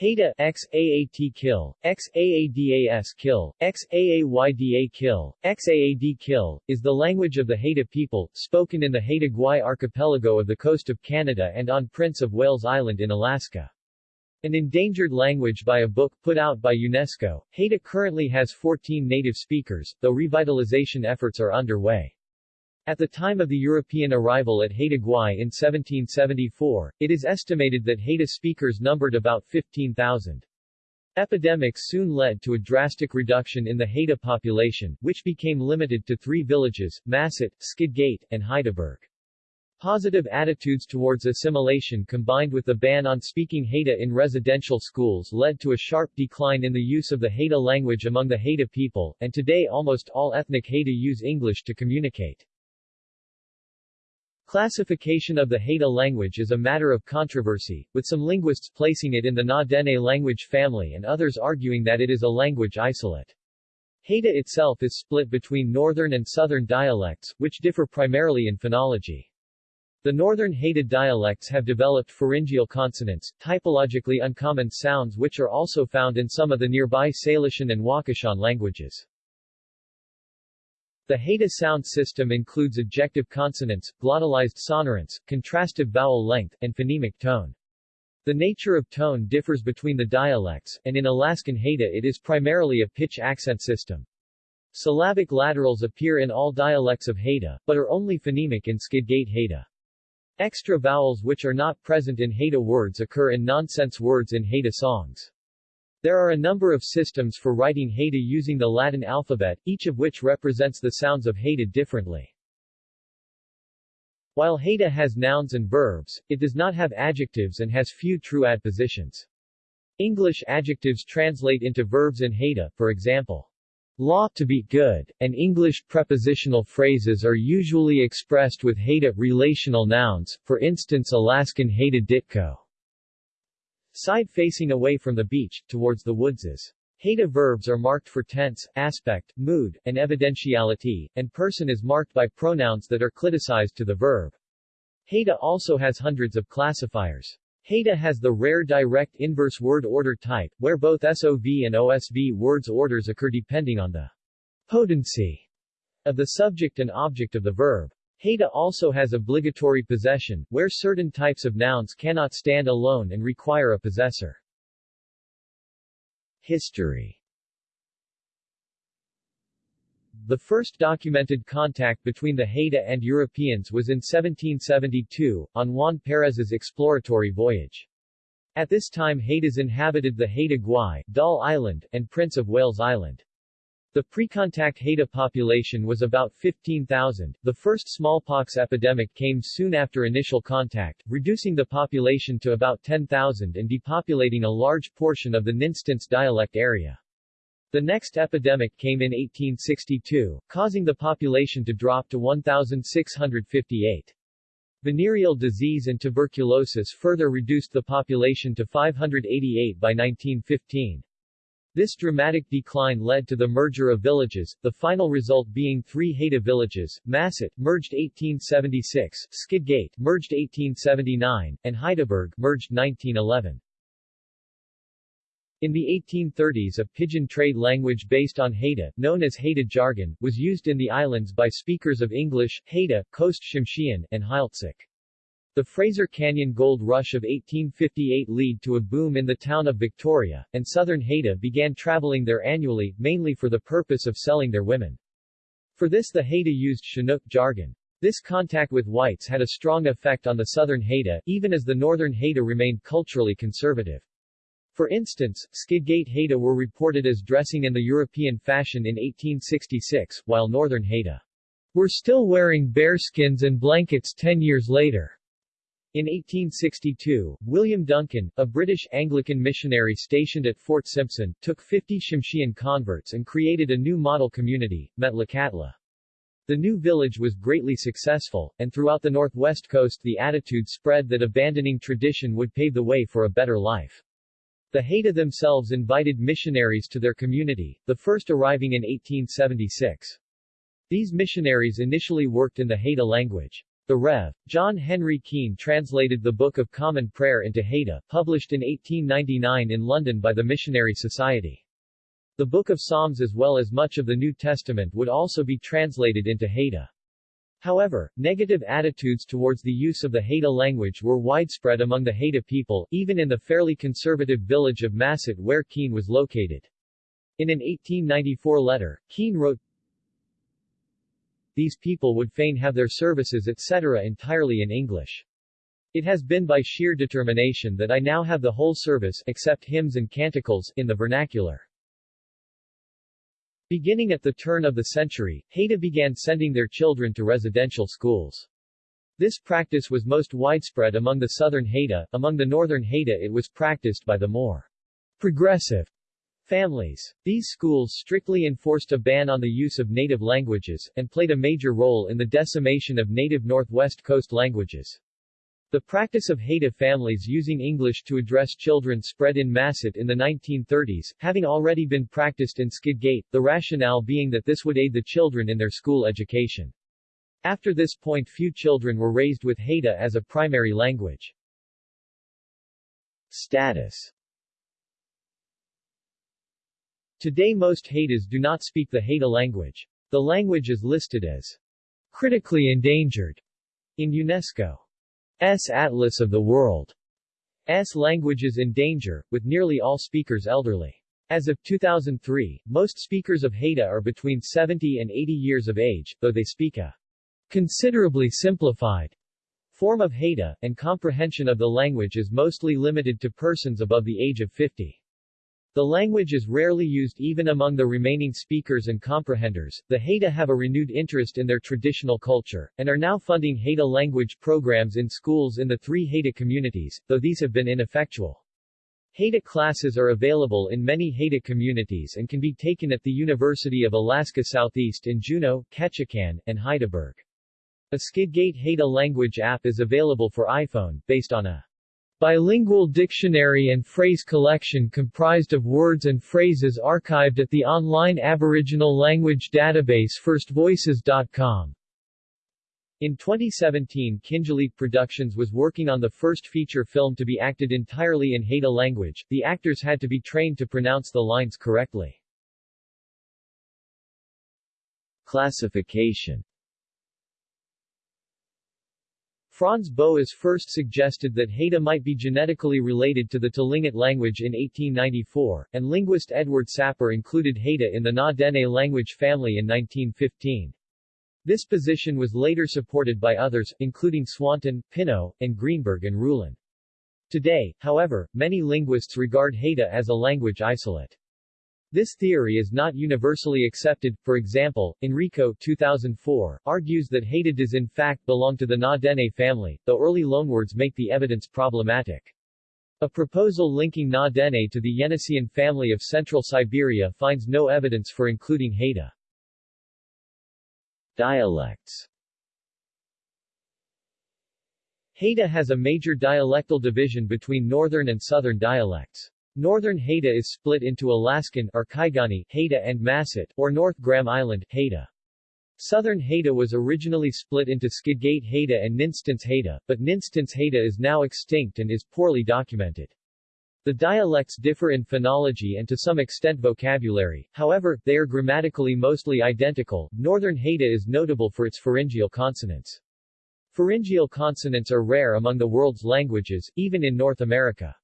Haida x AAT kill, x AADAS kill, x AAYDA kill, x AAD kill, is the language of the Haida people, spoken in the Haida Gwaii archipelago of the coast of Canada and on Prince of Wales Island in Alaska. An endangered language by a book put out by UNESCO, Haida currently has 14 native speakers, though revitalization efforts are underway. At the time of the European arrival at Haida Gwaii in 1774, it is estimated that Haida speakers numbered about 15,000. Epidemics soon led to a drastic reduction in the Haida population, which became limited to three villages, Masset, Skidgate, and Hydaburg. Positive attitudes towards assimilation combined with the ban on speaking Haida in residential schools led to a sharp decline in the use of the Haida language among the Haida people, and today almost all ethnic Haida use English to communicate. Classification of the Haida language is a matter of controversy, with some linguists placing it in the Na-Dene language family and others arguing that it is a language isolate. Haida itself is split between northern and southern dialects, which differ primarily in phonology. The northern Haida dialects have developed pharyngeal consonants, typologically uncommon sounds which are also found in some of the nearby Salishan and Wakashan languages. The Haida sound system includes ejective consonants, glottalized sonorants, contrastive vowel length, and phonemic tone. The nature of tone differs between the dialects, and in Alaskan Haida it is primarily a pitch accent system. Syllabic laterals appear in all dialects of Haida, but are only phonemic in Skidgate Haida. Extra vowels which are not present in Haida words occur in nonsense words in Haida songs. There are a number of systems for writing Haida using the Latin alphabet, each of which represents the sounds of Haida differently. While Haida has nouns and verbs, it does not have adjectives and has few true adpositions. English adjectives translate into verbs in Haida, for example. Law to be good, and English prepositional phrases are usually expressed with Haida relational nouns, for instance Alaskan Haida Ditko. Side facing away from the beach, towards the woodses. Haida verbs are marked for tense, aspect, mood, and evidentiality, and person is marked by pronouns that are cliticized to the verb. Haida also has hundreds of classifiers. Haida has the rare direct inverse word order type, where both SOV and OSV words orders occur depending on the potency of the subject and object of the verb. Haida also has obligatory possession, where certain types of nouns cannot stand alone and require a possessor. History The first documented contact between the Haida and Europeans was in 1772, on Juan Perez's exploratory voyage. At this time Haidas inhabited the Haida Gwaii, Dall Island, and Prince of Wales Island. The pre-contact Haida population was about 15,000. The first smallpox epidemic came soon after initial contact, reducing the population to about 10,000 and depopulating a large portion of the Ninstints dialect area. The next epidemic came in 1862, causing the population to drop to 1,658. Venereal disease and tuberculosis further reduced the population to 588 by 1915. This dramatic decline led to the merger of villages, the final result being three Haida villages, Masset, merged 1876, Skidgate, merged 1879, and Hydaburg, merged 1911. In the 1830s a pidgin trade language based on Haida, known as Haida jargon, was used in the islands by speakers of English, Haida, Coast Tsimshian, and Heiltsuk. The Fraser Canyon Gold Rush of 1858 led to a boom in the town of Victoria, and southern Haida began traveling there annually, mainly for the purpose of selling their women. For this the Haida used Chinook jargon. This contact with whites had a strong effect on the southern Haida, even as the northern Haida remained culturally conservative. For instance, Skidgate Haida were reported as dressing in the European fashion in 1866, while northern Haida were still wearing bearskins and blankets ten years later. In 1862, William Duncan, a British Anglican missionary stationed at Fort Simpson, took 50 Tsimshian converts and created a new model community, Metlakatla. The new village was greatly successful, and throughout the northwest coast the attitude spread that abandoning tradition would pave the way for a better life. The Haida themselves invited missionaries to their community, the first arriving in 1876. These missionaries initially worked in the Haida language. The Rev. John Henry Keene translated the Book of Common Prayer into Haida, published in 1899 in London by the Missionary Society. The Book of Psalms as well as much of the New Testament would also be translated into Haida. However, negative attitudes towards the use of the Haida language were widespread among the Haida people, even in the fairly conservative village of Masset where Keene was located. In an 1894 letter, Keene wrote, These people would fain have their services etc. entirely in English. It has been by sheer determination that I now have the whole service except hymns and canticles in the vernacular. Beginning at the turn of the century, Haida began sending their children to residential schools. This practice was most widespread among the southern Haida, among the northern Haida it was practiced by the more progressive families. These schools strictly enforced a ban on the use of native languages, and played a major role in the decimation of native Northwest Coast languages. The practice of Haida families using English to address children spread in Masset in the 1930s, having already been practiced in Skidgate, the rationale being that this would aid the children in their school education. After this point few children were raised with Haida as a primary language. Status Today most Haidas do not speak the Haida language. The language is listed as critically endangered in UNESCO. S. Atlas of the World. S. Languages in Danger, with nearly all speakers elderly. As of 2003, most speakers of Haida are between 70 and 80 years of age, though they speak a considerably simplified form of Haida, and comprehension of the language is mostly limited to persons above the age of 50. The language is rarely used even among the remaining speakers and comprehenders. The Haida have a renewed interest in their traditional culture, and are now funding Haida language programs in schools in the three Haida communities, though these have been ineffectual. Haida classes are available in many Haida communities and can be taken at the University of Alaska Southeast in Juneau, Ketchikan, and Hydaburg. A Skidgate Haida language app is available for iPhone, based on a Bilingual dictionary and phrase collection comprised of words and phrases archived at the online Aboriginal language database firstvoices.com. In 2017 Kingulliit Productions was working on the first feature film to be acted entirely in Haida language, the actors had to be trained to pronounce the lines correctly. Classification Franz Boas first suggested that Haida might be genetically related to the Tlingit language in 1894, and linguist Edward Sapir included Haida in the Na-Dene language family in 1915. This position was later supported by others, including Swanton, Pinnow, and Greenberg and Ruhlen. Today, however, many linguists regard Haida as a language isolate. This theory is not universally accepted, for example, Enrico 2004, argues that Haida does in fact belong to the Na-Dene family, though early loanwords make the evidence problematic. A proposal linking Na-Dene to the Yeniseian family of central Siberia finds no evidence for including Haida. Dialects Haida has a major dialectal division between northern and southern dialects. Northern Haida is split into Alaskan or Kaigani Haida and Masset, or North Graham Island Haida. Southern Haida was originally split into Skidgate Haida and Ninstints Haida, but Ninstints Haida is now extinct and is poorly documented. The dialects differ in phonology and to some extent vocabulary, however, they are grammatically mostly identical. Northern Haida is notable for its pharyngeal consonants. Pharyngeal consonants are rare among the world's languages, even in North America.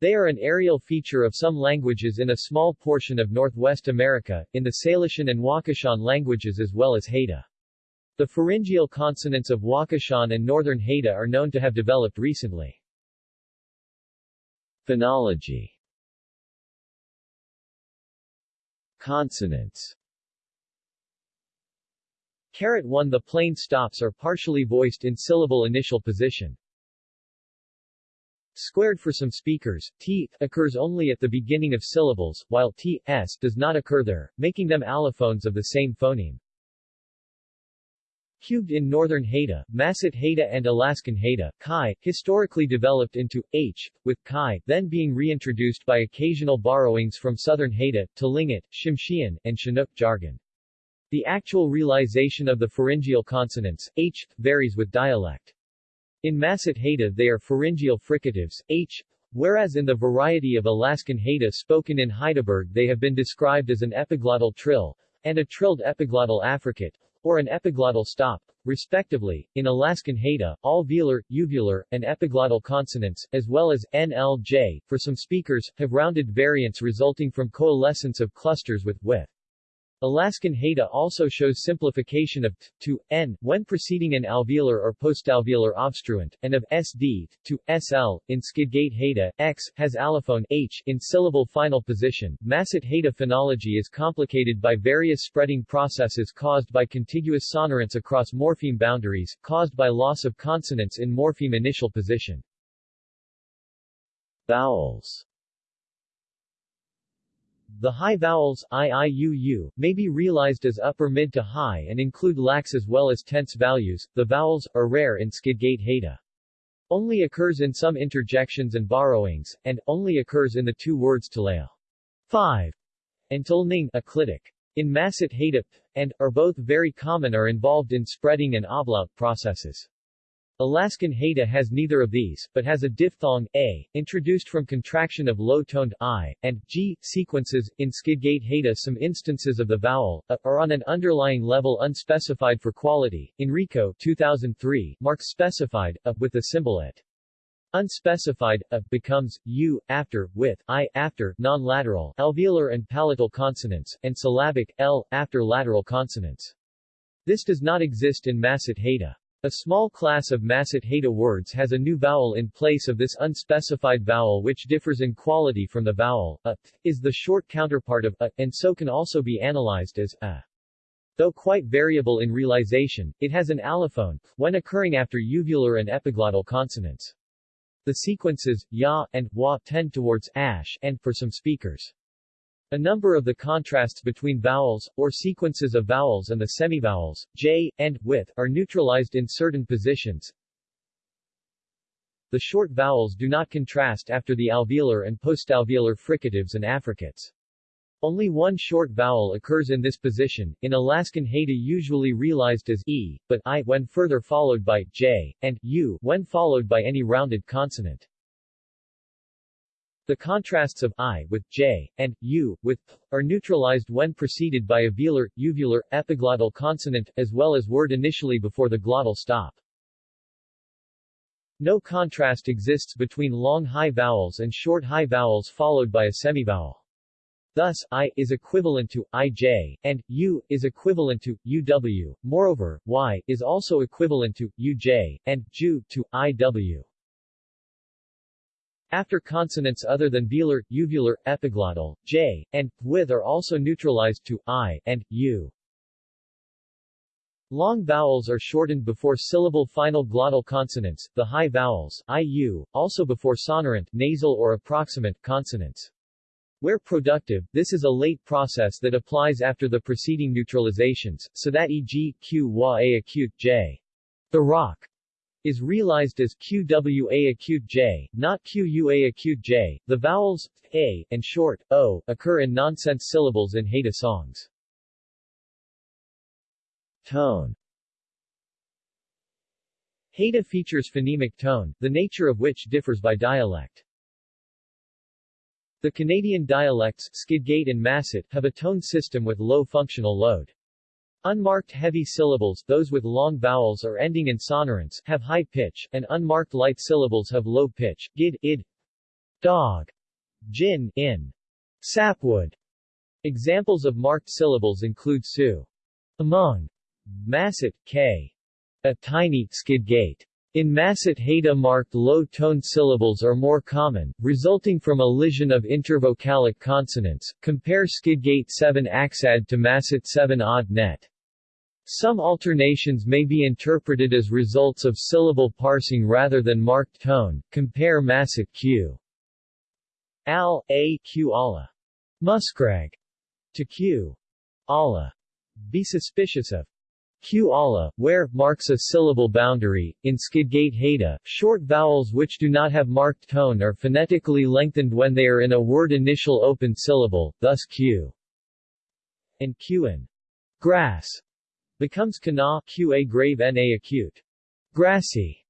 They are an areal feature of some languages in a small portion of Northwest America, in the Salishan and Wakashan languages as well as Haida. The pharyngeal consonants of Wakashan and Northern Haida are known to have developed recently. Phonology Consonants Carat 1 The plain stops are partially voiced in syllable initial position. Squared for some speakers, t occurs only at the beginning of syllables, while t, s does not occur there, making them allophones of the same phoneme. Cubed in northern Haida, Masset Haida and Alaskan Haida, Kai, historically developed into h, with Kai, then being reintroduced by occasional borrowings from southern Haida, Tlingit, Tsimshian, and Chinook jargon. The actual realization of the pharyngeal consonants, h, varies with dialect. In Masset Haida they are pharyngeal fricatives, h, whereas in the variety of Alaskan Haida spoken in Hydaburg they have been described as an epiglottal trill, and a trilled epiglottal affricate, or an epiglottal stop, respectively. In Alaskan Haida, all velar, uvular, and epiglottal consonants, as well as NLJ, for some speakers, have rounded variants resulting from coalescence of clusters with with. Alaskan Haida also shows simplification of t to n when preceding an alveolar or postalveolar obstruent, and of sd to sl. In Skidgate Haida, x has allophone h in syllable final position. Masset Haida phonology is complicated by various spreading processes caused by contiguous sonorants across morpheme boundaries, caused by loss of consonants in morpheme initial position. Vowels the high vowels, iiuu, may be realized as upper mid to high and include lax as well as tense values. The vowels, are rare in Skidgate Haida. Only occurs in some interjections and borrowings, and, only occurs in the two words taleo 5 and tulning aclitic. In Masset Haida, and, are both very common are involved in spreading and ablaut processes. Alaskan Haida has neither of these, but has a diphthong, a, introduced from contraction of low-toned i, and g, sequences. In Skidgate Haida some instances of the vowel, a, are on an underlying level unspecified for quality. Enrico 2003, marks specified, a, with the symbol at. Unspecified, a, becomes, u, after, with, i, after, non-lateral, alveolar and palatal consonants, and syllabic, l, after lateral consonants. This does not exist in Masset Haida. A small class of Masset Haida words has a new vowel in place of this unspecified vowel which differs in quality from the vowel, a, is the short counterpart of a, and so can also be analyzed as a. Though quite variable in realization, it has an allophone, when occurring after uvular and epiglottal consonants. The sequences, ya, and wa tend towards ash, and, for some speakers, a number of the contrasts between vowels, or sequences of vowels and the semivowels, j, and, with, are neutralized in certain positions. The short vowels do not contrast after the alveolar and postalveolar fricatives and affricates. Only one short vowel occurs in this position, in Alaskan Haida usually realized as e, but i when further followed by j, and u when followed by any rounded consonant. The contrasts of I with J and U with P are neutralized when preceded by a velar, uvular, epiglottal consonant, as well as word initially before the glottal stop. No contrast exists between long high vowels and short high vowels followed by a semivowel. Thus, I is equivalent to ij, and u is equivalent to uw. Moreover, y is also equivalent to uj, and ju to iw. After consonants other than velar, uvular, epiglottal, j, and with are also neutralized to i and u. Long vowels are shortened before syllable final glottal consonants, the high vowels, iu, also before sonorant, nasal or approximant, consonants. Where productive, this is a late process that applies after the preceding neutralizations, so that e.g., q wa a acute j. The rock is realized as QWA acute J, not QUA acute J. The vowels a and short o occur in nonsense syllables in Haida songs. Tone Haida features phonemic tone, the nature of which differs by dialect. The Canadian dialects, Skidgate and Masset, have a tone system with low functional load. Unmarked heavy syllables, those with long vowels or ending in sonorants, have high pitch, and unmarked light syllables have low pitch, gid, id, dog, gin, in, sapwood. Examples of marked syllables include su, among, masset, k, a tiny, skidgate. In Masset Haida marked low-toned syllables are more common, resulting from elision of intervocalic consonants. Compare Skidgate 7 Axad to Masset 7 Odd Net. Some alternations may be interpreted as results of syllable parsing rather than marked tone. Compare Masset Q. Al, A, Q Ala. Muskrag. To Q. Ala. Be suspicious of Q-ala, where, marks a syllable boundary. In Skidgate Haida, short vowels which do not have marked tone are phonetically lengthened when they are in a word initial open syllable, thus Q and Qn. grass becomes kana qa grave na acute. Grassy.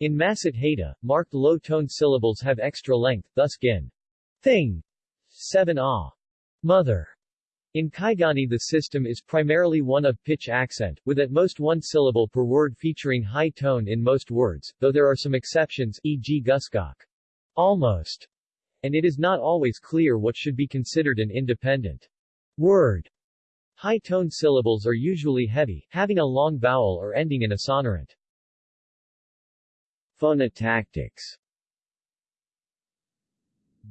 In Masset Haida, marked low-tone syllables have extra length, thus gin. Thing. 7 ah. Mother. In Kaigani the system is primarily one of pitch accent, with at most one syllable per word featuring high tone in most words, though there are some exceptions, e.g. guskok. Almost. And it is not always clear what should be considered an independent word. High-tone syllables are usually heavy, having a long vowel or ending in a sonorant. Phonotactics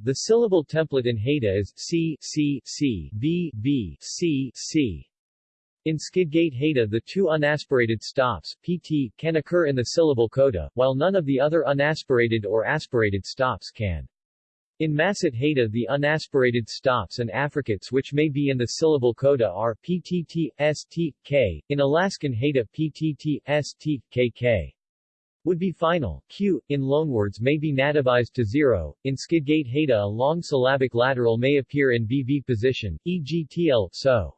The syllable template in Haida is C, C, C, B, B, C, C. In Skidgate Haida the two unaspirated stops, pt, can occur in the syllable coda, while none of the other unaspirated or aspirated stops can. In Masset Haida the unaspirated stops and affricates which may be in the syllable coda are ptt, st, k, in Alaskan Haida ptt, st, kk would be final. Q, in loanwords may be nativized to zero. In Skidgate Haida a long syllabic lateral may appear in BV position, e.g. TL, so.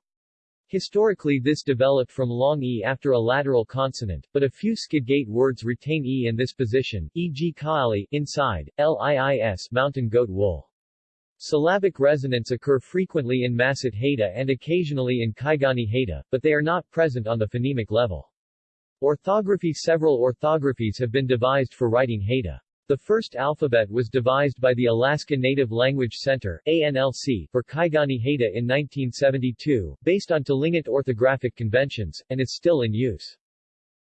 Historically this developed from long E after a lateral consonant, but a few Skidgate words retain E in this position, e.g. kaali, inside, liis mountain goat wool. Syllabic resonants occur frequently in Masset Haida and occasionally in Kaigani Haida, but they are not present on the phonemic level. Orthography Several orthographies have been devised for writing Haida. The first alphabet was devised by the Alaska Native Language Center ANLC, for Kaigani Haida in 1972, based on Tlingit orthographic conventions, and is still in use.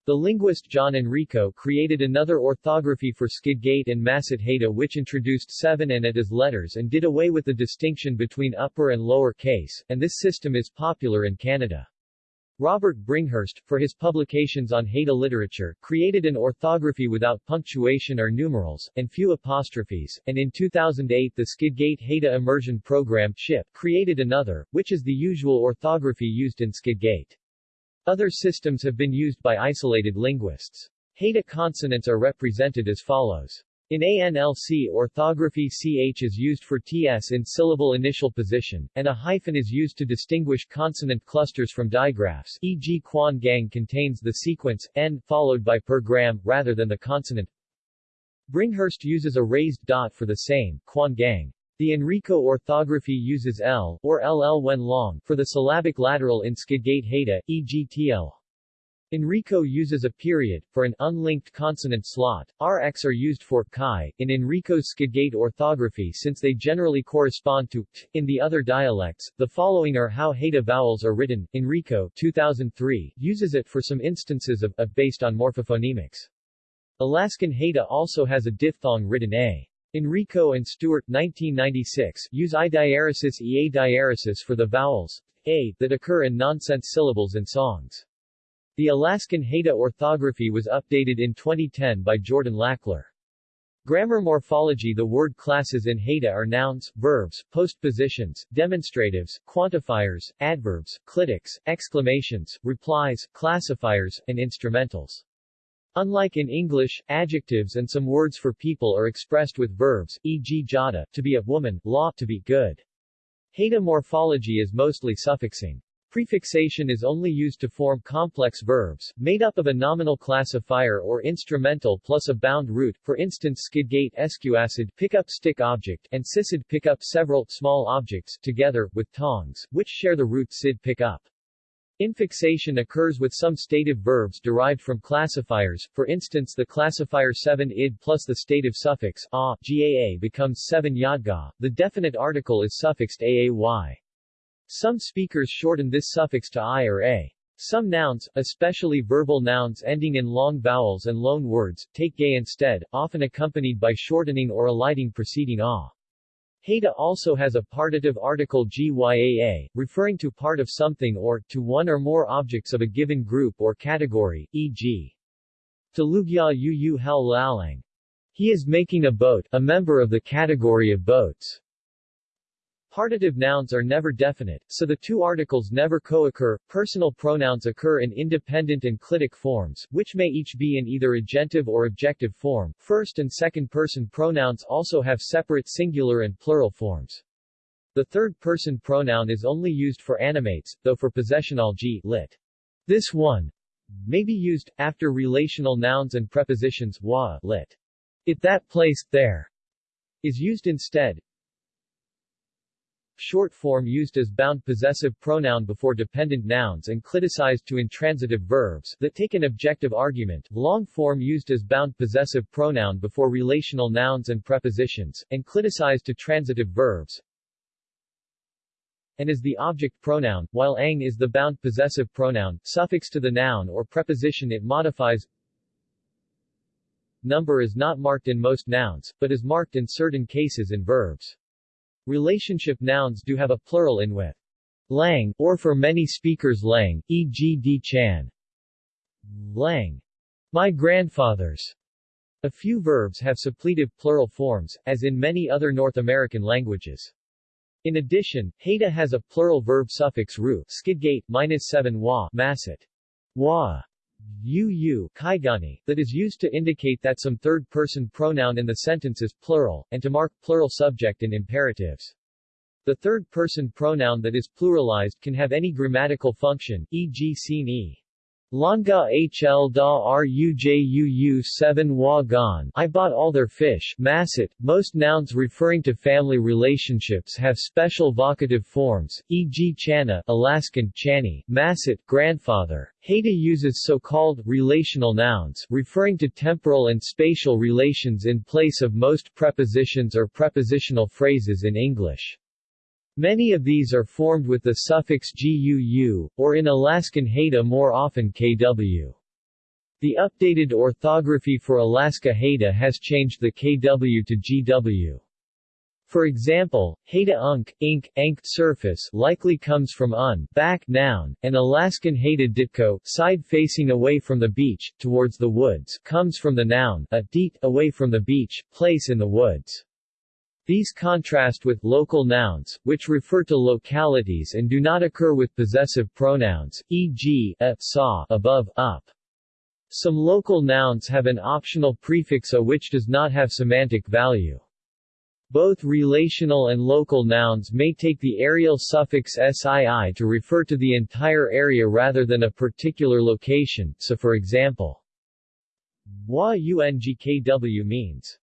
The linguist John Enrico created another orthography for Skidgate and Masset Haida which introduced seven and at as letters and did away with the distinction between upper and lower case, and this system is popular in Canada. Robert Bringhurst, for his publications on Haida literature, created an orthography without punctuation or numerals, and few apostrophes, and in 2008 the Skidgate Haida Immersion Program SHIP, created another, which is the usual orthography used in Skidgate. Other systems have been used by isolated linguists. Haida consonants are represented as follows. In ANLC orthography ch is used for ts in syllable initial position, and a hyphen is used to distinguish consonant clusters from digraphs e.g. Quan Gang contains the sequence, n, followed by per gram, rather than the consonant. Bringhurst uses a raised dot for the same, Quan Gang. The Enrico orthography uses L, or LL when long, for the syllabic lateral in Skidgate Haida, e.g. TL. Enrico uses a period, for an unlinked consonant slot. RX are used for chi, in Enrico's Skidgate orthography since they generally correspond to t. In the other dialects, the following are how Haida vowels are written. Enrico 2003 uses it for some instances of a based on morphophonemics. Alaskan Haida also has a diphthong written a. Enrico and Stewart 1996 use I diaresis ea diaresis for the vowels a that occur in nonsense syllables in songs. The Alaskan Haida orthography was updated in 2010 by Jordan Lachler. Grammar morphology The word classes in Haida are nouns, verbs, postpositions, demonstratives, quantifiers, adverbs, clitics, exclamations, replies, classifiers, and instrumentals. Unlike in English, adjectives and some words for people are expressed with verbs, e.g. jada, to be a woman, law, to be good. Haida morphology is mostly suffixing. Prefixation is only used to form complex verbs, made up of a nominal classifier or instrumental plus a bound root, for instance skidgate esquacid pick up stick object, and sissid pick up several, small objects, together, with tongs, which share the root sid pick up. Infixation occurs with some stative verbs derived from classifiers, for instance the classifier 7 id plus the stative suffix a, gaa becomes 7 yadga, the definite article is suffixed aay. Some speakers shorten this suffix to i or a. Some nouns, especially verbal nouns ending in long vowels and loan words, take gay instead, often accompanied by shortening or eliding preceding a. Haida also has a partitive article gyaa, referring to part of something or, to one or more objects of a given group or category, e.g. Talugya yu hel lalang. He is making a boat, a member of the category of boats. Partitive nouns are never definite, so the two articles never co-occur. Personal pronouns occur in independent and clitic forms, which may each be in either agentive or objective form. First and second person pronouns also have separate singular and plural forms. The third-person pronoun is only used for animates, though for possessional g lit. This one may be used, after relational nouns and prepositions wa lit. It that place, there, is used instead. Short form used as bound possessive pronoun before dependent nouns and cliticized to intransitive verbs that take an objective argument. Long form used as bound possessive pronoun before relational nouns and prepositions, and cliticized to transitive verbs. And is the object pronoun, while ang is the bound possessive pronoun, suffix to the noun or preposition it modifies. Number is not marked in most nouns, but is marked in certain cases in verbs. Relationship nouns do have a plural in with lang, or for many speakers lang, e.g. D. chan. Lang. My grandfather's. A few verbs have suppletive plural forms, as in many other North American languages. In addition, Haida has a plural verb suffix ru, skidgate, minus 7 wa, masset. Wa. UU kaigani, that is used to indicate that some third-person pronoun in the sentence is plural, and to mark plural subject in imperatives. The third-person pronoun that is pluralized can have any grammatical function, e.g. seen e. Langa hl da rujuu 7 wa gan I bought all their fish Masset. Most nouns referring to family relationships have special vocative forms, e.g. chana Alaskan chani, Masset grandfather. Haida uses so-called relational nouns referring to temporal and spatial relations in place of most prepositions or prepositional phrases in English. Many of these are formed with the suffix guu, or in Alaskan Haida more often kw. The updated orthography for Alaska Haida has changed the kw to gw. For example, Haida unk, ink, ank surface likely comes from un, back noun, and Alaskan Haida ditko, side facing away from the beach, towards the woods, comes from the noun, a deet, away from the beach, place in the woods. These contrast with local nouns, which refer to localities and do not occur with possessive pronouns, e.g., a, saw, above, up. Some local nouns have an optional prefix a which does not have semantic value. Both relational and local nouns may take the areal suffix sii to refer to the entire area rather than a particular location, so for example, wa means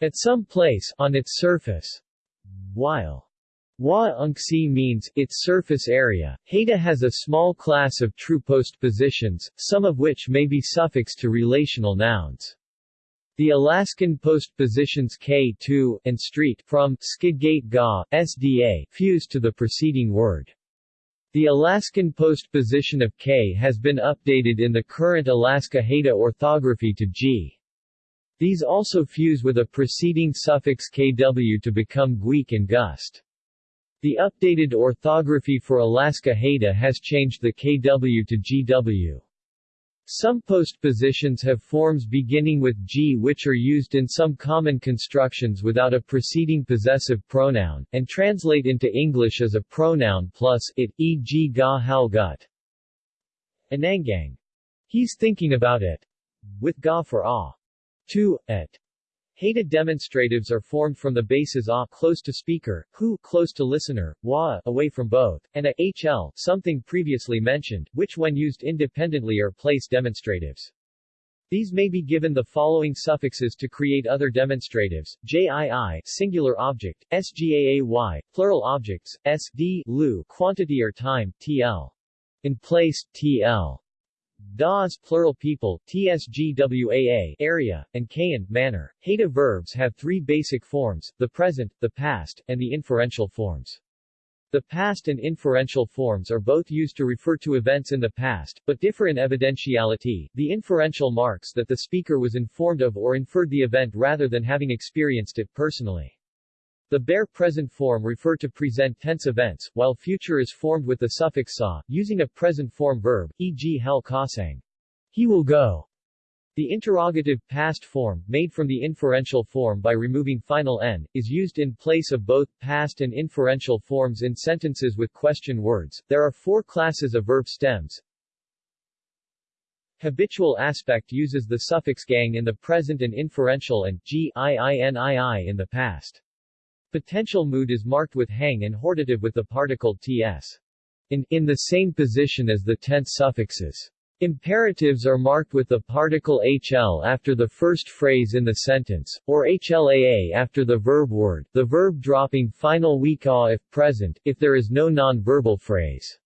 at some place on its surface. While Wa Unxi means its surface area, Haida has a small class of true postpositions, some of which may be suffixed to relational nouns. The Alaskan postpositions K2 and street from Skidgate Ga, SDA fuse to the preceding word. The Alaskan postposition of K has been updated in the current Alaska Haida orthography to G. These also fuse with a preceding suffix kw to become gweek and gust. The updated orthography for Alaska Haida has changed the kw to gw. Some postpositions have forms beginning with g which are used in some common constructions without a preceding possessive pronoun, and translate into English as a pronoun plus it, e.g. ga hal gut. Anangang. He's thinking about it. With ga for ah. 2. Et. Haida demonstratives are formed from the bases a close to speaker, who close to listener, wa away from both, and a hl something previously mentioned, which when used independently are place demonstratives. These may be given the following suffixes to create other demonstratives, jii singular object, sgaay plural objects, sd lu quantity or time, tl. In place, tl. Das plural people, tsgwaa area, and kayan manner. Haida verbs have three basic forms, the present, the past, and the inferential forms. The past and inferential forms are both used to refer to events in the past, but differ in evidentiality. The inferential marks that the speaker was informed of or inferred the event rather than having experienced it personally. The bare present form refer to present tense events, while future is formed with the suffix sa, using a present form verb, e.g. hel kasang. He will go. The interrogative past form, made from the inferential form by removing final n, is used in place of both past and inferential forms in sentences with question words. There are four classes of verb stems. Habitual aspect uses the suffix gang in the present and inferential and g, i, i, n, i, i in the past. Potential mood is marked with hang and hortative with the particle ts. In, in the same position as the tense suffixes. Imperatives are marked with the particle hl after the first phrase in the sentence, or hlaa after the verb word, the verb dropping final weak a if present, if there is no non-verbal phrase.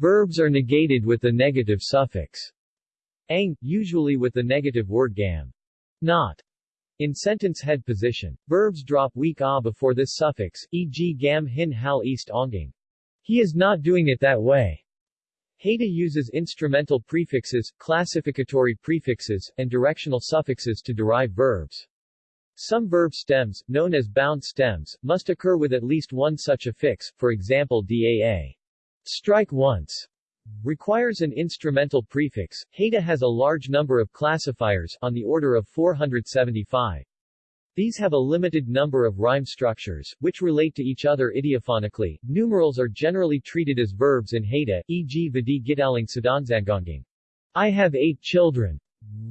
Verbs are negated with the negative suffix ang, usually with the negative word gam. Not. In sentence head position, verbs drop weak a before this suffix, e.g. gam hin hal east onging. He is not doing it that way. Haida uses instrumental prefixes, classificatory prefixes, and directional suffixes to derive verbs. Some verb stems, known as bound stems, must occur with at least one such affix, for example daa. Strike once requires an instrumental prefix. Haida has a large number of classifiers, on the order of 475. These have a limited number of rhyme structures, which relate to each other idiophonically. Numerals are generally treated as verbs in Haida, e.g. Vidi gitaling sadanzangonging. I have eight children.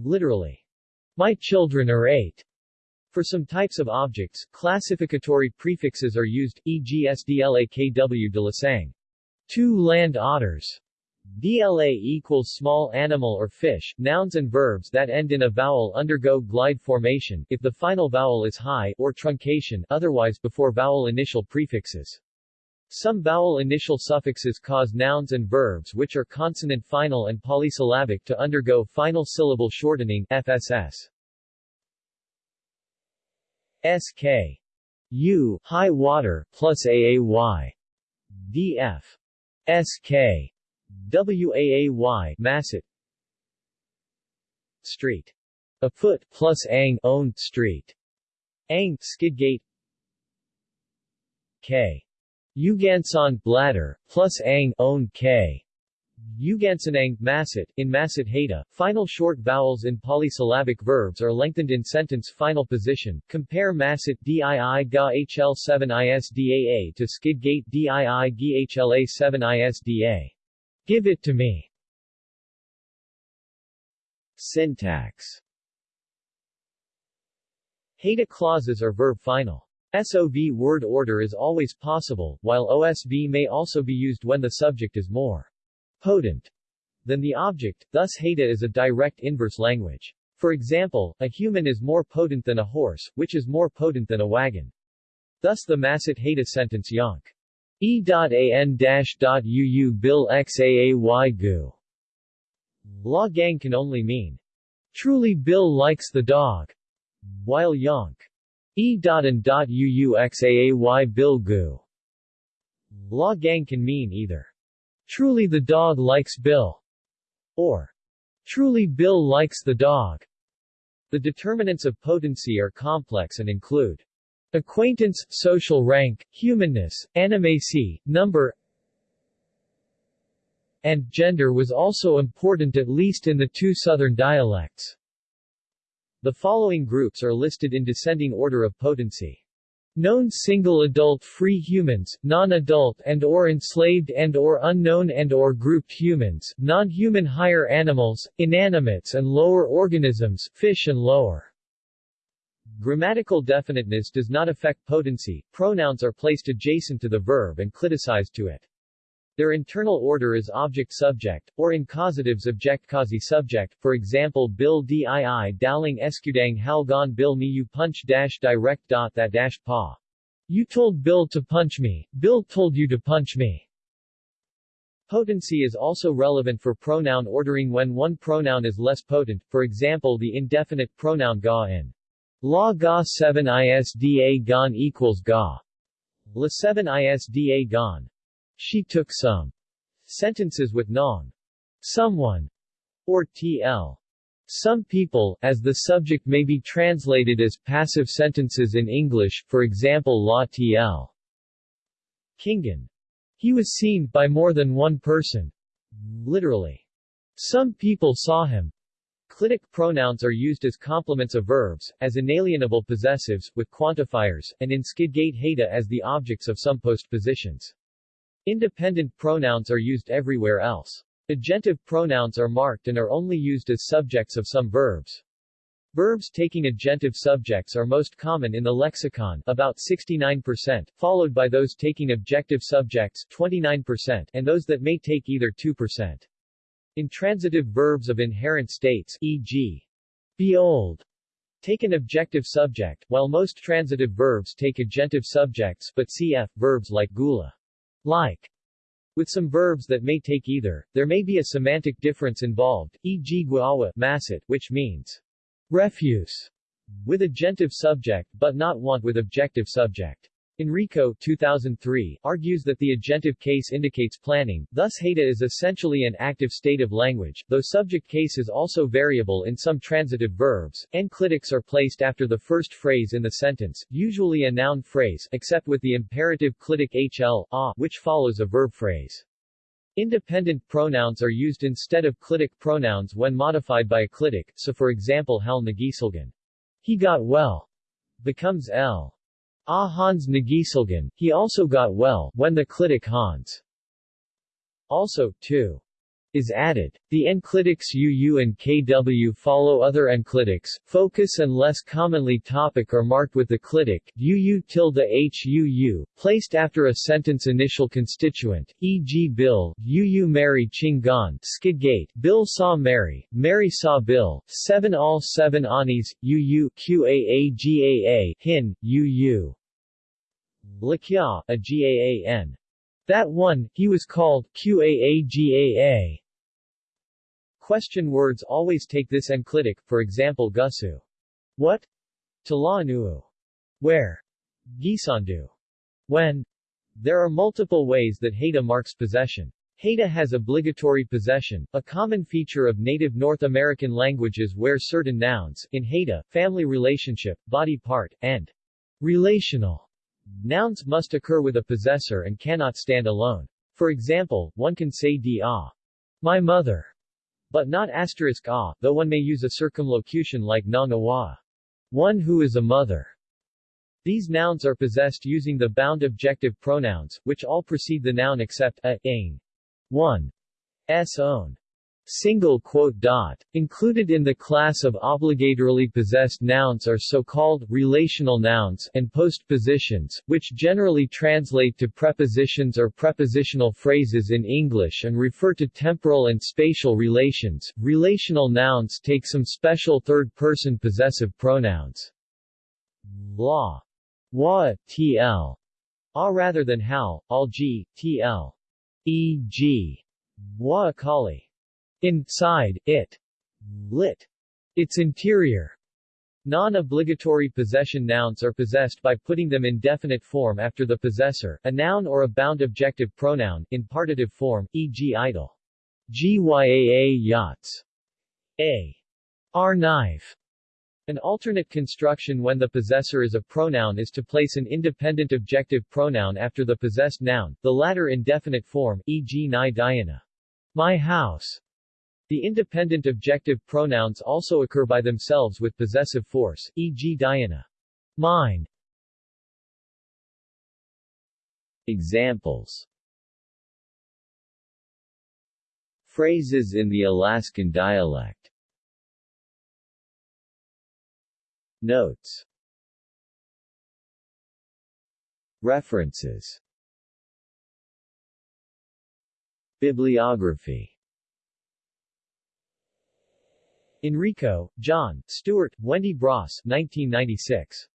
Literally. My children are eight. For some types of objects, classificatory prefixes are used, e.g. sdlakw de lasang. Two land otters. DLA equals small animal or fish. Nouns and verbs that end in a vowel undergo glide formation, if the final vowel is high, or truncation, otherwise before vowel initial prefixes. Some vowel initial suffixes cause nouns and verbs which are consonant final and polysyllabic to undergo final syllable shortening FSS. SK. U, high water, plus AAY. DF. SK. WAAY Masset Street. A foot plus ang owned street. Ang Skidgate K. Ugansan bladder plus ang owned K. Ugansanang Masset in Masset Haida, final short vowels in polysyllabic verbs are lengthened in sentence final position. Compare Masset DII GA HL7 ISDAA to Skidgate DII GHLA 7 ISDA. Give it to me. Syntax Haida clauses are verb final. SOV word order is always possible, while OSV may also be used when the subject is more potent than the object, thus Haida is a direct inverse language. For example, a human is more potent than a horse, which is more potent than a wagon. Thus the Masset Haida sentence yonk E.an-uu bil xaay gu. La gang can only mean, truly Bill likes the dog, while yonk. E.an.uu xaay bil gu. La gang can mean either, truly the dog likes Bill, or truly Bill likes the dog. The determinants of potency are complex and include Acquaintance, social rank, humanness, animacy, number and gender was also important at least in the two southern dialects. The following groups are listed in descending order of potency. Known single adult free humans, non-adult and or enslaved and or unknown and or grouped humans, non-human higher animals, inanimates and lower organisms, fish and lower. Grammatical definiteness does not affect potency, pronouns are placed adjacent to the verb and cliticized to it. Their internal order is object-subject, or in causatives object-quasi-subject, for example Bill dii dowling eskudang halgon Bill me you punch dash direct dot that dash pa. You told Bill to punch me, Bill told you to punch me. Potency is also relevant for pronoun ordering when one pronoun is less potent, for example the indefinite pronoun ga in La ga 7 isda gon equals ga. La 7 isda gon. She took some. Sentences with nong. Someone. Or tl. Some people, as the subject may be translated as passive sentences in English, for example la tl. Kingan. He was seen by more than one person. Literally. Some people saw him. Clitic pronouns are used as complements of verbs, as inalienable possessives, with quantifiers, and in Skidgate Haida as the objects of some postpositions. Independent pronouns are used everywhere else. Agentive pronouns are marked and are only used as subjects of some verbs. Verbs taking agentive subjects are most common in the lexicon about 69%, followed by those taking objective subjects 29%, and those that may take either 2%. Intransitive verbs of inherent states e.g. be old take an objective subject, while most transitive verbs take agentive subjects but cf. verbs like gula like with some verbs that may take either, there may be a semantic difference involved, e.g. guawa masit, which means refuse with agentive subject but not want with objective subject. Enrico 2003, argues that the agentive case indicates planning, thus Haida is essentially an active state of language, though subject case is also variable in some transitive verbs. Enclitics are placed after the first phrase in the sentence, usually a noun phrase, except with the imperative clitic hl, a, which follows a verb phrase. Independent pronouns are used instead of clitic pronouns when modified by a clitic, so for example hal nagisalgan, he got well, becomes l. Ah Hans Nagisalgan, he also got well, when the clitic Hans. Also, too is added. The enclitics UU and KW follow other enclitics, focus and less commonly topic are marked with the clitic UU tilde HUU, placed after a sentence initial constituent, e.g. Bill, UU Mary Chingan, Skidgate, Bill saw Mary, Mary saw Bill, 7 all 7 anis, UU QAAGAA, Hin, UU. Lakya, a GAAN. That one, he was called QAAGAA. Question words always take this enclitic, for example gusu. What? Talaanuu. Where? Gisandu. When? There are multiple ways that Haida marks possession. Haida has obligatory possession, a common feature of native North American languages where certain nouns, in Haida, family relationship, body part, and relational nouns must occur with a possessor and cannot stand alone. For example, one can say di a, my mother, but not asterisk a, though one may use a circumlocution like nang awa, one who is a mother. These nouns are possessed using the bound objective pronouns, which all precede the noun except a, ing. 1. S own single quote dot. Included in the class of obligatorily possessed nouns are so-called relational nouns and postpositions, which generally translate to prepositions or prepositional phrases in English and refer to temporal and spatial relations. Relational nouns take some special third-person possessive pronouns. La. Wa, tl. A rather than hal, al g, tl. E.g. Wa kali. Inside, it. Lit. Its interior. Non-obligatory possession nouns are possessed by putting them in definite form after the possessor, a noun or a bound objective pronoun, in partitive form, e.g. idle. Gyaa yachts. A. R knife. An alternate construction when the possessor is a pronoun is to place an independent objective pronoun after the possessed noun, the latter in definite form, e.g. Nai Diana. My house. The independent objective pronouns also occur by themselves with possessive force, e.g. Diana. Mine. Examples Phrases in the Alaskan dialect Notes References Bibliography Enrico, John, Stuart, Wendy Bross 1996.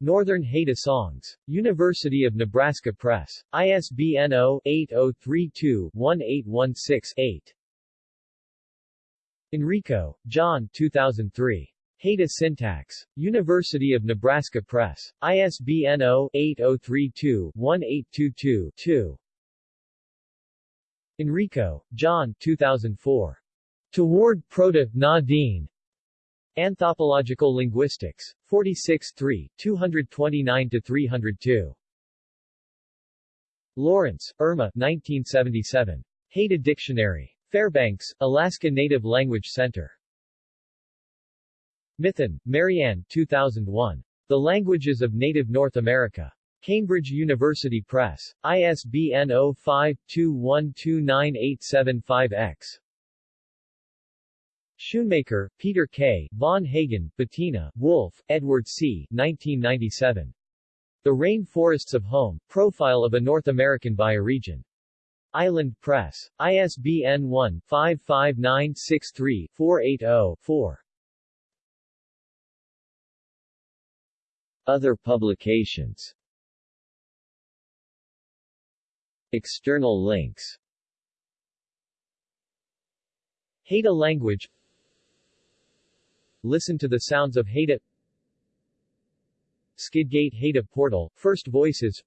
Northern Haida Songs. University of Nebraska Press. ISBN 0-8032-1816-8. Enrico, John 2003. Haida Syntax. University of Nebraska Press. ISBN 0-8032-1822-2. Enrico, John 2004. Toward Proto, Na-Dene. Anthropological Linguistics. 46 3, 229-302. Lawrence, Erma 1977. Haida Dictionary. Fairbanks, Alaska Native Language Center. Mithun, Marianne 2001. The Languages of Native North America. Cambridge University Press. ISBN 05-2129-875-X. Schoonmaker, Peter K., Von Hagen, Bettina, Wolf, Edward C., 1997. The Rain Forests of Home, Profile of a North American Bioregion. Island Press. ISBN 1-55963-480-4. Other publications External links Haida language Listen to the sounds of Haida Skidgate Haida Portal, First Voices.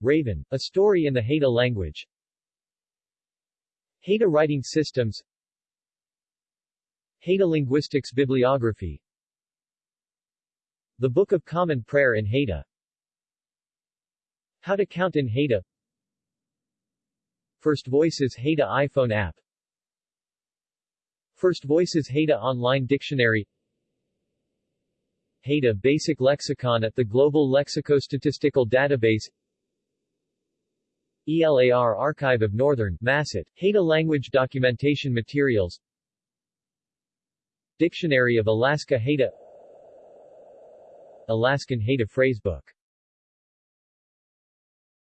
Raven, a story in the Haida language. Haida writing systems. Haida linguistics bibliography. The Book of Common Prayer in Haida How to count in Haida First Voices Haida iPhone app First Voices Haida Online Dictionary. Haida Basic Lexicon at the Global Lexicostatistical Database. ELAR Archive of Northern, Masset, Haida Language Documentation Materials. Dictionary of Alaska Haida. Alaskan Haida Phrasebook